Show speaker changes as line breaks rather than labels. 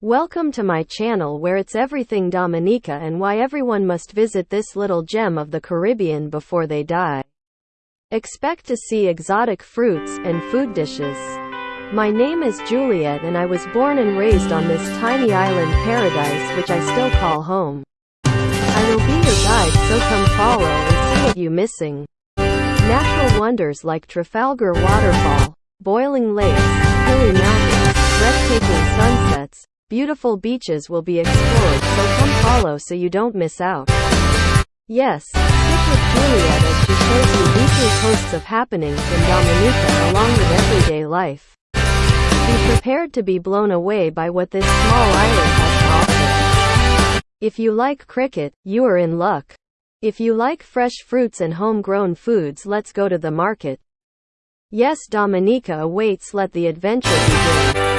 Welcome to my channel where it's everything Dominica and why everyone must visit this little gem of the Caribbean before they die. Expect to see exotic fruits and food dishes. My name is Juliet and I was born and raised on this tiny island paradise which I still call home. I will be your guide so come follow and see what you missing. Natural wonders like Trafalgar Waterfall, boiling lakes, hilly Beautiful beaches will be explored, so come follow so you don't miss out. Yes, stick with Juliet as she shows you weekly posts of happenings in Dominica along with everyday life. Be prepared to be blown away by what this small island has to offer. If you like cricket, you are in luck. If you like fresh fruits and homegrown foods let's go to the market. Yes Dominica awaits let the adventure begin.